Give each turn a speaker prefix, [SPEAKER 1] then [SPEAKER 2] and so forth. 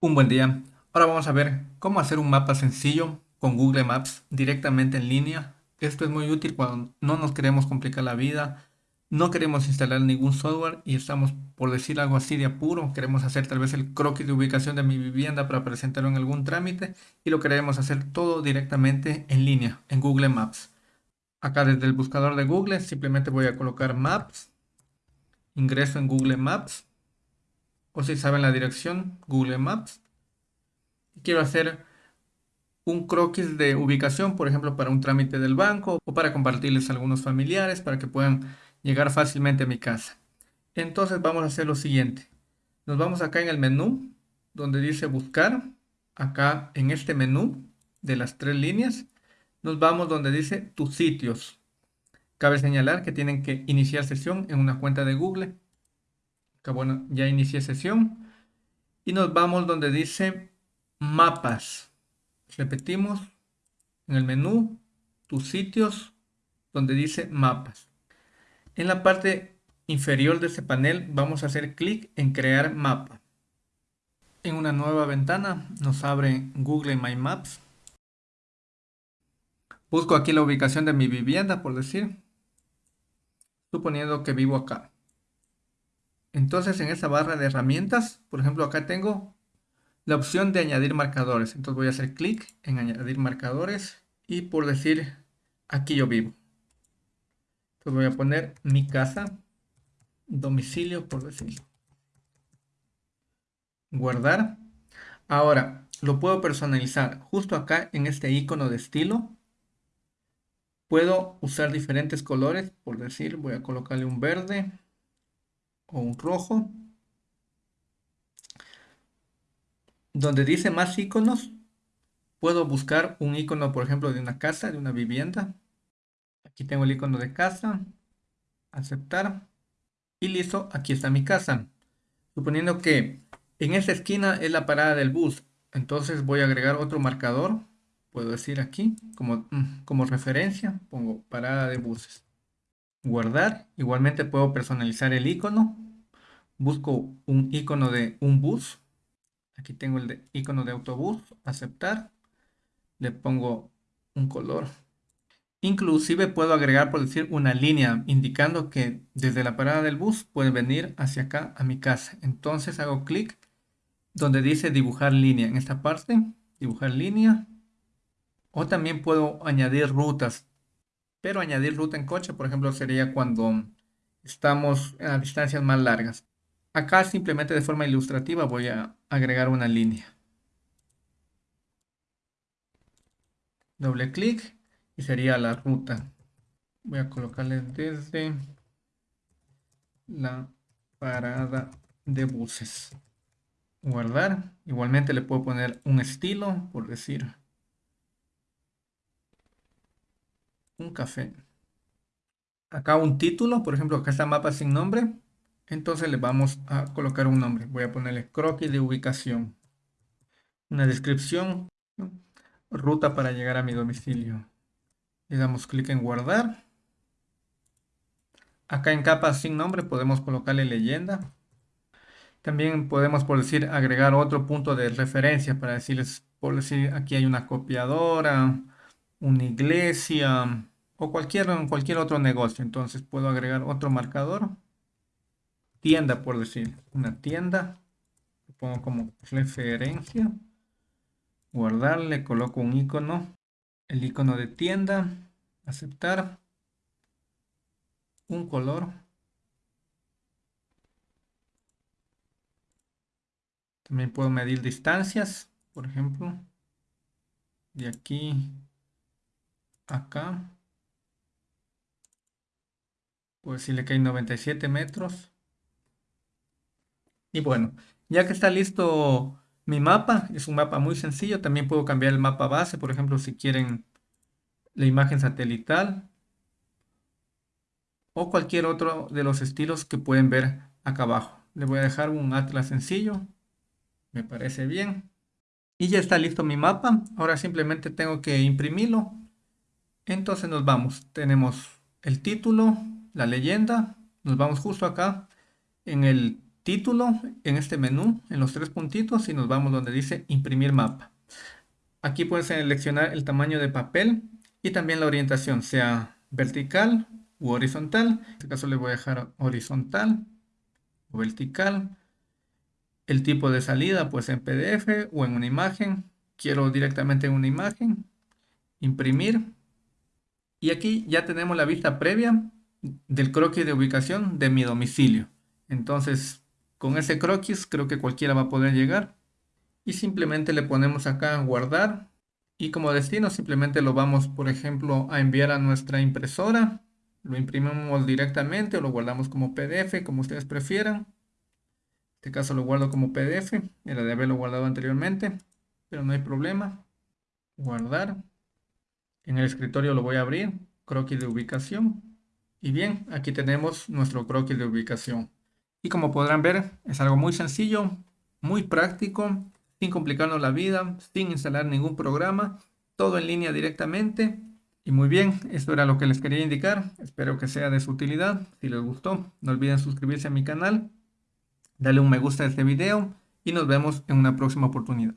[SPEAKER 1] Un buen día. Ahora vamos a ver cómo hacer un mapa sencillo con Google Maps directamente en línea. Esto es muy útil cuando no nos queremos complicar la vida, no queremos instalar ningún software y estamos, por decir algo así de apuro, queremos hacer tal vez el croquis de ubicación de mi vivienda para presentarlo en algún trámite y lo queremos hacer todo directamente en línea, en Google Maps. Acá desde el buscador de Google simplemente voy a colocar Maps, ingreso en Google Maps o si saben la dirección, Google Maps. Quiero hacer un croquis de ubicación, por ejemplo, para un trámite del banco o para compartirles a algunos familiares para que puedan llegar fácilmente a mi casa. Entonces vamos a hacer lo siguiente. Nos vamos acá en el menú donde dice buscar. Acá en este menú de las tres líneas nos vamos donde dice tus sitios. Cabe señalar que tienen que iniciar sesión en una cuenta de Google bueno, ya inicié sesión. Y nos vamos donde dice mapas. Repetimos en el menú tus sitios donde dice mapas. En la parte inferior de este panel vamos a hacer clic en crear mapa. En una nueva ventana nos abre Google My Maps. Busco aquí la ubicación de mi vivienda, por decir. Suponiendo que vivo acá. Entonces en esta barra de herramientas, por ejemplo acá tengo la opción de añadir marcadores. Entonces voy a hacer clic en añadir marcadores y por decir aquí yo vivo. Entonces voy a poner mi casa, domicilio por decirlo. Guardar. Ahora lo puedo personalizar justo acá en este icono de estilo. Puedo usar diferentes colores, por decir, voy a colocarle un verde o un rojo. Donde dice más iconos, puedo buscar un icono, por ejemplo, de una casa, de una vivienda. Aquí tengo el icono de casa, aceptar y listo, aquí está mi casa. Suponiendo que en esta esquina es la parada del bus, entonces voy a agregar otro marcador, puedo decir aquí, como, mm, como referencia, pongo parada de buses guardar. Igualmente puedo personalizar el icono. Busco un icono de un bus. Aquí tengo el icono de autobús. Aceptar. Le pongo un color. Inclusive puedo agregar, por decir, una línea indicando que desde la parada del bus puede venir hacia acá a mi casa. Entonces hago clic donde dice dibujar línea. En esta parte, dibujar línea. O también puedo añadir rutas. Pero añadir ruta en coche, por ejemplo, sería cuando estamos a distancias más largas. Acá simplemente de forma ilustrativa voy a agregar una línea. Doble clic y sería la ruta. Voy a colocarle desde la parada de buses. Guardar. Igualmente le puedo poner un estilo, por decir un café. Acá un título, por ejemplo, acá está mapa sin nombre. Entonces le vamos a colocar un nombre. Voy a ponerle croquis de ubicación. Una descripción. Ruta para llegar a mi domicilio. Le damos clic en guardar. Acá en capa sin nombre podemos colocarle leyenda. También podemos, por decir, agregar otro punto de referencia para decirles, por decir, aquí hay una copiadora, una iglesia o cualquier, cualquier otro negocio. Entonces puedo agregar otro marcador. Tienda, por decir. Una tienda. Lo pongo como referencia. Guardarle, coloco un icono. El icono de tienda. Aceptar. Un color. También puedo medir distancias, por ejemplo, de aquí acá. Puedo decirle que hay 97 metros. Y bueno, ya que está listo mi mapa, es un mapa muy sencillo. También puedo cambiar el mapa base, por ejemplo, si quieren la imagen satelital. O cualquier otro de los estilos que pueden ver acá abajo. Le voy a dejar un atlas sencillo. Me parece bien. Y ya está listo mi mapa. Ahora simplemente tengo que imprimirlo entonces nos vamos. Tenemos el título, la leyenda. Nos vamos justo acá en el título en este menú, en los tres puntitos y nos vamos donde dice imprimir mapa. Aquí pueden seleccionar el tamaño de papel y también la orientación, sea vertical u horizontal. En este caso le voy a dejar horizontal o vertical. El tipo de salida, pues en PDF o en una imagen. Quiero directamente en una imagen. Imprimir. Y aquí ya tenemos la vista previa del croquis de ubicación de mi domicilio. Entonces, con ese croquis creo que cualquiera va a poder llegar. Y simplemente le ponemos acá guardar. Y como destino simplemente lo vamos, por ejemplo, a enviar a nuestra impresora. Lo imprimimos directamente o lo guardamos como PDF, como ustedes prefieran. En este caso lo guardo como PDF. Era de haberlo guardado anteriormente, pero no hay problema. Guardar. En el escritorio lo voy a abrir. Croquis de ubicación. Y bien, aquí tenemos nuestro croquis de ubicación. Y como podrán ver, es algo muy sencillo, muy práctico, sin complicarnos la vida, sin instalar ningún programa, todo en línea directamente. Y muy bien, esto era lo que les quería indicar. Espero que sea de su utilidad. Si les gustó, no olviden suscribirse a mi canal, darle un me gusta a este video y nos vemos en una próxima oportunidad.